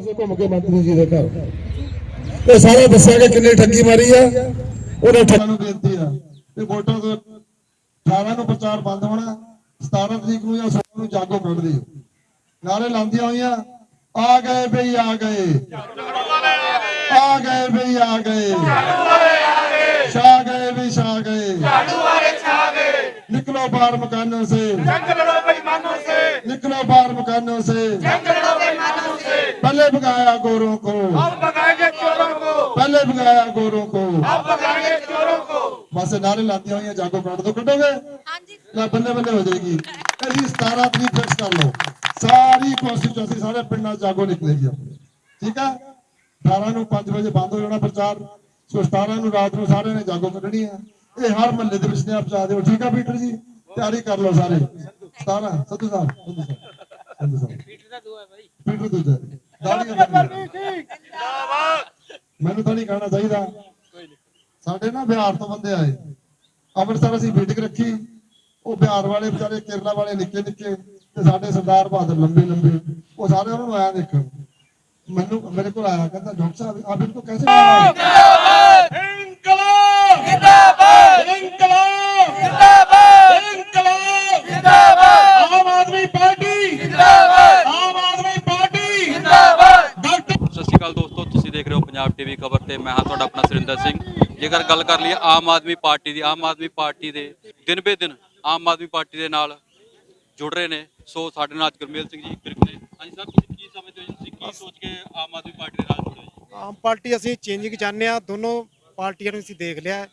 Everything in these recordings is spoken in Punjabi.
ਪਾਸੇ ਘੁੰਮ ਕੇ ਮੰਤਰੀ ਜੀ ਦੇ ਘਰ। ਤੇ ਸਾਰਾ ਦੱਸਾਂਗੇ ਕਿੰਨੀ ਠੱਗੀ ਮਾਰੀ ਆ। ਉਹਨੇ ਠੱਗੀ ਨੂੰ ਬੇਨਤੀ ਆ ਕਿ ਵੋਟਾਂ ਤੋਂ 18 ਨੂੰ ਪ੍ਰਚਾਰ ਬੰਦ ਹੋਣਾ 17 ਤਰੀਕ ਨੂੰ ਜਾਂ 16 ਨੂੰ ਜਾਗੋ ਕੱਢ ਦਿਓ। ਨਾਰੇ ਲਾਉਂਦੀਆਂ ਹੋਈਆਂ, ਆ ਗਏ ਬਈ, ਆ ਗਏ। ਆ ਗਏ ਬਈ, ਆ ਗਏ। निकलो बाहर मकानों से जंग लड़ो बेईमानों से निकलो बाहर मकानों से जंग लड़ो बेईमानों से पहले भगाया गोरों को अब भगाएंगे चोरों को पहले भगाया गोरों को अब भगाएंगे चोरों को बस नारे लाती हुई जागो ਕੱਢ ਦੋ ਕੱਢੋਗੇ ਨਾ ਬੱਲੇ ਬੱਲੇ ਹੋ ਜਾਏਗੀ ਅਸੀਂ 17 ਤਰੀਕ ਫਿਕਸ ਕਰ ਲਓ ਸਾਰੀ ਕਨਸਟੀਟਿਊਂਸੀ ਸਾਰੇ ਪਿੰਡਾਂ 'ਚ ਜਾਗੋ ਨਿਕਲੇਗੀ ਆਪਣੀ ਠੀਕ ਆ 18 ਨੂੰ 5 ਵਜੇ ਬੰਦ ਹੋ ਜਾਣਾ ਪ੍ਰਚਾਰ ਸੋ 17 ਨੂੰ ਰਾਤ ਨੂੰ ਸਾਰਿਆਂ ਨੇ ਜਾਗੋ ਕੱਢਣੀ ਆ ਇਹ ਹਰ ਮਹੱਲੇ ਦੇ ਵਿੱਚ ਨੇ ਆਪ ਚਾਹ ਦਿਓ ਠੀਕ ਆ ਪੀਟਰ ਜੀ ਤਿਆਰੀ ਕਰ ਲਓ ਸਾਰੇ। 17 ਸੱਜੂ ਸਾਹਿਬ ਸੱਜੂ ਸਾਹਿਬ ਸੱਜੂ ਸਾਹਿਬ। ਪੀਟਰ ਦਾ ਦੋ ਹੈ ਭਾਈ ਪੀਟਰ ਦੂਜਾ ਦਾੜੀਆਂ ਜਿੰਦਾਬਾਦ ਮੈਨੂੰ ਤਾਂ ਨਹੀਂ ਕਹਿਣਾ ਚਾਹੀਦਾ। ਸਾਡੇ ਨਾ ਬਿਹਾਰ ਤੋਂ ਬੰਦੇ ਆਏ। ਅੰਮ੍ਰਿਤਸਰ ਅਸੀਂ ਮੀਟਿੰਗ ਰੱਖੀ। ਉਹ ਬਿਹਾਰ ਵਾਲੇ ਵਿਚਾਰੇ ਕੇਰਲਾ ਵਾਲੇ ਨਿੱਕੇ ਨਿੱਕੇ ਤੇ ਸਾਡੇ ਸਰਦਾਰ ਬਹਾਦਰ ਲੰਬੇ ਲੰਬੇ। ਉਹ ਸਾਰੇ ਉਹਨਾਂ ਨੂੰ ਆਇਆ ਦੇਖਣ। ਮੈਨੂੰ ਮੇਰੇ ਕੋਲ ਆਇਆ ਕਹਿੰਦਾ ਡਾਕਟਰ ਸਾਹਿਬ ਆਪ ਇਹਨੂੰ ਕੈਸੇ ਤੇ ਮੈਂ ਹਾਂ ਤੁਹਾਡਾ ਆਪਣਾ ਸੁਰਿੰਦਰ ਸਿੰਘ। ਜੇਕਰ ਗੱਲ ਕਰ ਲਈਏ ਆਮ ਆਦਮੀ ਪਾਰਟੀ ਦੀ ਆਮ ਆਦਮੀ ਪਾਰਟੀ ਦੇ ਦਿਨ ਬੇ ਦਿਨ ਆਮ ਆਦਮੀ ਪਾਰਟੀ ਦੇ ਨਾਲ ਜੁੜ ਰਹੇ ਨੇ। ਸੋ ਸਾਡੇ ਨਾਲ ਗੁਰਮੇਲ ਸਿੰਘ ਜੀ ਬਿਰਕਲੇ ਹਾਂਜੀ ਤੁਸੀਂ ਕੀ ਸਮਝਦੇ ਹੋ? ਤੁਸੀਂ ਕੀ ਸੋਚ ਕੇ ਆਮ ਆਦਮੀ ਪਾਰਟੀ ਦੇ ਨਾਲ ਜੁੜੇ ਜੀ? ਆਮ ਪਾਰਟੀ ਅਸੀਂ ਚੇਂਜਿੰਗ ਚਾਹੁੰਦੇ ਆ ਦੋਨੋਂ ਪਾਰਟੀਆਂ ਨੂੰ ਅਸੀਂ ਦੇਖ ਲਿਆ।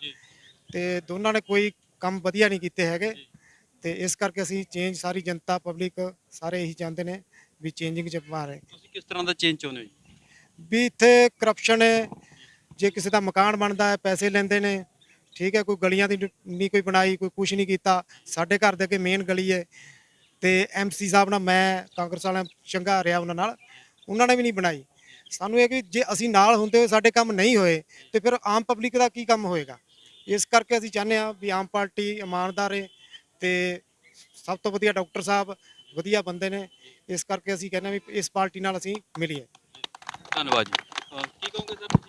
ਤੇ ਦੋਨਾਂ ਨੇ ਕੋਈ ਕੰਮ ਵਧੀਆ ਨਹੀਂ ਕੀਤੇ ਹੈਗੇ। ਤੇ ਇਸ ਕਰਕੇ ਅਸੀਂ ਚੇਂਜ ਸਾਰੀ ਜਨਤਾ ਪਬਲਿਕ ਸਾਰੇ ਇਹੀ ਚਾਹੁੰਦੇ ਨੇ ਵੀ ਚੇਂਜਿੰਗ ਚ ਪਾ ਰਹੇ। ਤੁਸੀਂ ਕਿਸ ਤਰ੍ਹਾਂ ਦਾ ਚੇਂਜ ਚਾਹੁੰਦੇ ਹੋ ਜੀ? ਵੀ ਇੱਥੇ ਕਰਪਸ਼ਨ ਹੈ ਜੇ ਕਿਸੇ ਦਾ ਮਕਾਨ ਬਣਦਾ ਹੈ ਪੈਸੇ ਲੈਂਦੇ ਨੇ ਠੀਕ ਹੈ ਕੋਈ ਗਲੀਆਂ ਦੀ ਨਹੀਂ ਕੋਈ ਬਣਾਈ ਕੋਈ ਕੁਝ ਨਹੀਂ ਕੀਤਾ ਸਾਡੇ ਘਰ ਦੇ ਅੱਗੇ ਮੇਨ ਗਲੀ ਹੈ ਤੇ ਐਮਸੀ ਸਾਹਿਬ ਨਾਲ ਮੈਂ ਕਾਂਗਰਸ ਵਾਲਿਆਂ ਚੰਗਾ ਰਿਹਾ ਉਹਨਾਂ ਨਾਲ ਉਹਨਾਂ ਨੇ ਵੀ ਨਹੀਂ ਬਣਾਈ। ਸਾਨੂੰ ਇਹ ਕਿ ਜੇ ਅਸੀਂ ਨਾਲ ਹੁੰਦੇ ਹੋਏ ਸਾਡੇ ਕੰਮ ਨਹੀਂ ਹੋਏ ਤੇ ਫਿਰ ਆਮ ਪਬਲਿਕ ਦਾ ਕੀ ਕੰਮ ਹੋਏਗਾ? ਇਸ ਕਰਕੇ ਅਸੀਂ ਚਾਹੁੰਦੇ ਹਾਂ ਵੀ ਆਮ ਪਾਰਟੀ ਇਮਾਨਦਾਰ ਹੈ ਤੇ ਸਭ ਤੋਂ ਵਧੀਆ ਡਾਕਟਰ ਸਾਹਿਬ ਵਧੀਆ ਬੰਦੇ ਨੇ ਇਸ ਕਰਕੇ ਅਸੀਂ ਕਹਿੰਦੇ ਹਾਂ ਵੀ ਇਸ ਪਾਰਟੀ ਨਾਲ ਅਸੀਂ ਮਿਲੀਏ। ਧੰਨਵਾਦ ਜੀ। ਕੀ ਕਹੋਗੇ ਸਰ?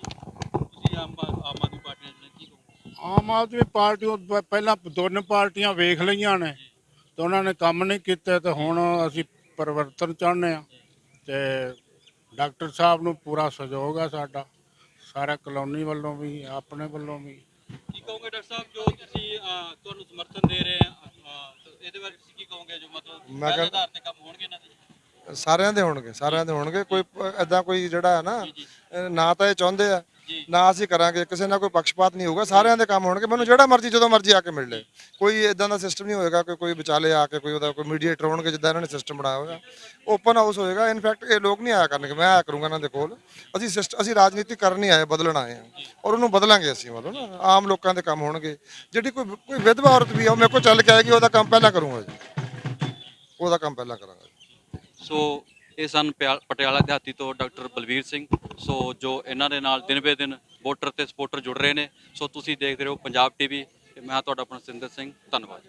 ਆਮ ਆਮ ਆਦਮੀ ਪਾਰਟੀ ਨਾਲ ਕੀ ਕਹੋਗੇ? ਆਮ ਆਦਮੀ ਪਾਰਟੀ ਉਹ ਪ- ਪਹਿਲਾਂ ਦੋਨੇ ਪਾਰਟੀਆਂ ਵੇਖ ਲਈਆਂ ਨੇ ਤੇ ਉਹਨਾਂ ਨੇ ਕੰਮ ਨਹੀਂ ਕੀਤੇ ਤੇ ਹੁਣ ਅਸੀਂ ਪਰਿਵਰਤਨ ਚਾਹੁੰਦੇ ਆ ਤੇ ਡਾਕਟਰ ਸਾਹਿਬ ਨੂੰ ਪੂਰਾ ਸਹਿਯੋਗ ਆ ਸਾਡਾ ਸਾਰਾ ਕਲੋਨੀ ਵੱਲੋਂ ਵੀ ਆਪਣੇ ਵੱਲੋਂ ਵੀ। ਕੀ ਕਹੋਗੇ ਡਾਕਟਰ ਸਾਹਿਬ ਜੋ ਤੁਸੀਂ ਅਹ, ਤੁਹਾਨੂੰ ਸਮਰਥਨ ਦੇ ਰਹੇ ਆ ਅਹ, ਤੇ ਇਹਦੇ ਬਾਰੇ ਤੁਸੀਂ ਕੀ ਕਹੋਗੇ ਜੋ ਮਤਲਬ ਮੈਂ ਪਹਿਲੇ ਕਹਿ- ਆਧਾਰ ਤੇ ਕੰਮ ਹੋਣਗੇ ਇਹਨਾਂ ਦੇ? ਸਾਰਿਆਂ ਦੇ ਹੋਣਗੇ ਸਾਰਿਆਂ ਦੇ ਹੋਣਗੇ ਕੋਈ ਐਦਾਂ ਕੋਈ ਜਿਹੜਾ ਹੈ ਨਾ। ਅਹ ਨਾ ਤਾਂ ਇਹ ਚਾਹੁੰਦੇ ਆ। ਨਾ ਅਸੀਂ ਕਰਾਂਗੇ, ਕਿਸੇ ਨਾਲ ਕੋਈ ਪੱਖਪਾਤ ਨਹੀਂ ਹੋਊਗਾ, ਸਾਰਿਆਂ ਦੇ ਕੰਮ ਹੋਣਗੇ, ਮੈਨੂੰ ਜਿਹੜਾ ਮਰਜ਼ੀ, ਜਦੋਂ ਮਰਜ਼ੀ ਆ ਕੇ ਮਿਲ ਲੈ ਕੋਈ ਇਦਾਂ ਦਾ ਸਿਸਟਮ ਨਹੀਂ ਹੋਏਗਾ ਕਿ ਕੋਈ ਵਿਚਾਲੇ ਆ ਕੇ ਕੋਈ ਉਹਦਾ ਕੋਈ ਮੀਡੀਏਟਰ ਹੋਣਗੇ, ਜਿੱਦਾਂ ਇਹਨਾਂ ਨੇ ਸਿਸਟਮ ਬਣਾਇਆ ਹੋਇਆ। ਓਪਨ ਹਾਊਸ ਹੋਏਗਾ ਇਨਫੈਕਟ ਇਹ ਲੋਕ ਨਹੀਂ ਆਇਆ ਕਰਨਗੇ, ਮੈਂ ਆਇਆ ਕਰੂੰਗਾ ਇਹਨਾਂ ਦੇ ਕੋਲ। ਅਸੀਂ ਸਿਸਟ ਅਸੀਂ ਰਾਜਨੀਤੀ ਕਰਨ ਨਹੀਂ ਆਏ, ਬਦਲਣ ਆਏ ਹਾਂ। ਔਰ ਉਹਨੂੰ ਬਦਲਾਂਗੇ ਅਸੀਂ ਮਤਲਬ ਨਾ, ਆਮ ਲੋਕਾਂ ਦੇ ਕੰਮ ਹੋਣਗੇ। ਜਿਹੜੀ ਕੋਈ ਕੋਈ ਵਿਧਵਾ ਔਰਤ ਵੀ ਆ, ਉਹ ਮੇਰੇ ਕੋਲ ਚੱਲ ਕੇ ਆਏਗੀ, ਉਹਦਾ ਕੰਮ ਪਹਿਲਾਂ ਕਰੂੰਗਾ ਜੀ। ਉਹਦਾ ਕੰਮ ਪਹਿਲਾਂ ਕਰਾਂਗਾ ਜੀ। ਸੋ ਇਹ ਸਨ ਪਿਆ- ਪਟਿਆਲਾ ਦਿਹਾਤੀ ਤੋਂ ਡਾਕਟਰ ਬਲਵੀਰ ਸਿੰਘ। ਸੋ ਜੋ ਇਹਨਾਂ ਦੇ ਨਾਲ ਦਿਨ ਬੇ ਦਿਨ ਵੋਟਰ ਤੇ ਸਪੋਰਟਰ ਜੁੜ ਰਹੇ ਨੇ। ਸੋ ਤੁਸੀਂ ਦੇਖਦੇ ਰਹੋ ਪੰਜਾਬ ਟੀਵੀ। ਤੇ ਮੈਂ ਤੁਹਾਡਾ ਆਪਣਾ ਸਿੰਦਰ ਸਿੰਘ। ਧੰਨਵਾਦ।